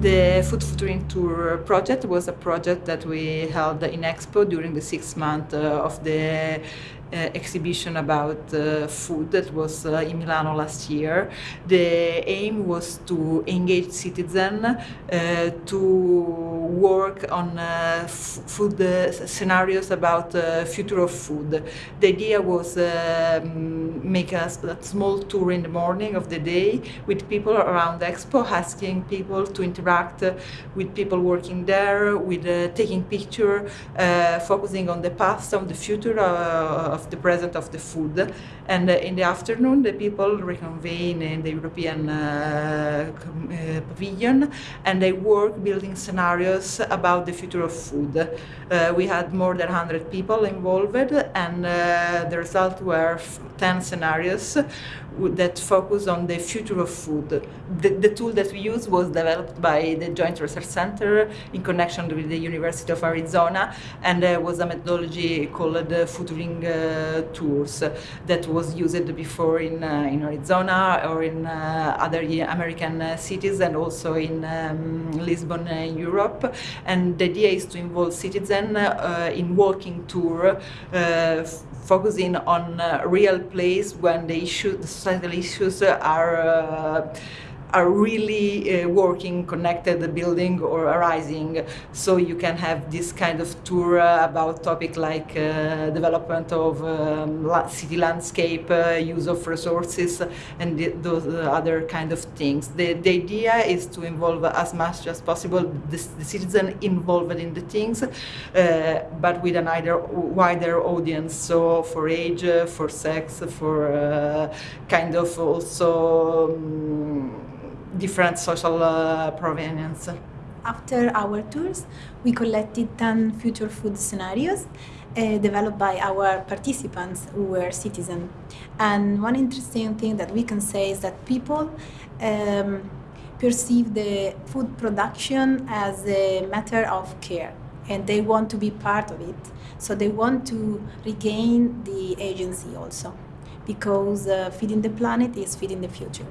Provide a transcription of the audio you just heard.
Food Futuring Tour project was a project that we held in Expo during the six months uh, of the exhibition about uh, food that was uh, in Milano last year. The aim was to engage citizens uh, to work on uh, food uh, scenarios about future of food. The idea was make a, a, small tour in the morning of the day with people around the expo, asking people to interact with people working there, with taking picture, focusing on the past, on the future of the present of the food. And uh, in the afternoon, the people reconvene in the European uh, uh, pavilion and they work building scenarios about the future of food. we had more than 100 people involved and the result were 10 scenarios that focus on the future of food. The, the, tool that we use was developed by the Joint Research Center in connection with the University of Arizona and uh, was a methodology called uh, Futuring uh, Tours that was used before in, uh, in Arizona or in uh, other American uh, cities and also in um, Lisbon Europe. And the idea is to involve citizens in walking tour focusing on real place when the issue, the societal issues are are really uh, working, connected, building or arising. So you can have this kind of tour uh, about topic like uh, development of um, city landscape, uh, use of resources, and the, those uh, other kind of things. The, the idea is to involve as much as possible the, the citizen involved in the things, uh, but with an either wider audience. So for age, for sex, for kind of also um, different social uh, provenience. After our tours, we collected 10 future food scenarios uh, developed by our participants who were citizens. And one interesting thing that we can say is that people um, perceive the food production as a matter of care and they want to be part of it. So they want to regain the agency also because uh, feeding the planet is feeding the future.